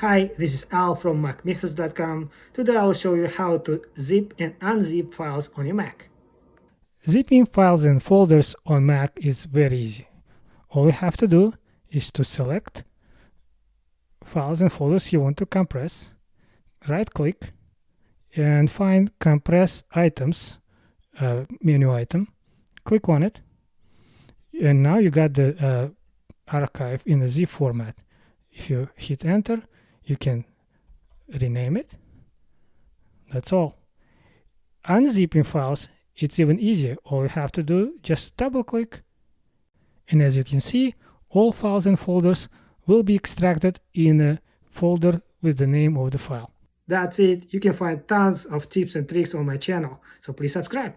Hi, this is Al from MacMythos.com. Today I'll show you how to zip and unzip files on your Mac. Zipping files and folders on Mac is very easy. All you have to do is to select files and folders you want to compress, right click and find compress items uh, menu item, click on it and now you got the uh, archive in a zip format. If you hit enter, you can rename it. That's all. Unzipping files, it's even easier. All you have to do, just double click. And as you can see, all files and folders will be extracted in a folder with the name of the file. That's it. You can find tons of tips and tricks on my channel, so please subscribe.